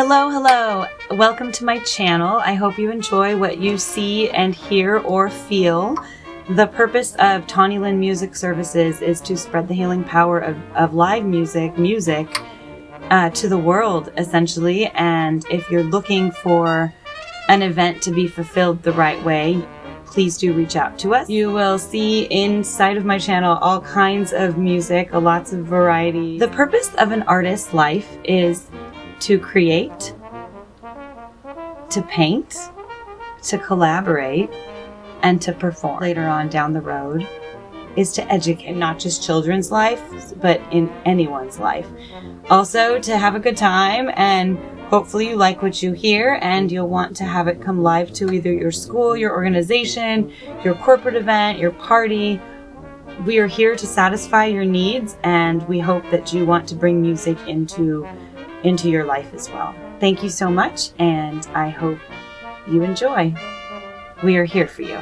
Hello, hello. Welcome to my channel. I hope you enjoy what you see and hear or feel. The purpose of Tawny Lynn Music Services is to spread the healing power of, of live music, music, uh, to the world, essentially. And if you're looking for an event to be fulfilled the right way, please do reach out to us. You will see inside of my channel all kinds of music, lots of variety. The purpose of an artist's life is to create, to paint, to collaborate, and to perform later on down the road is to educate not just children's life, but in anyone's life. Also to have a good time and hopefully you like what you hear and you'll want to have it come live to either your school, your organization, your corporate event, your party. We are here to satisfy your needs and we hope that you want to bring music into into your life as well. Thank you so much and I hope you enjoy. We are here for you.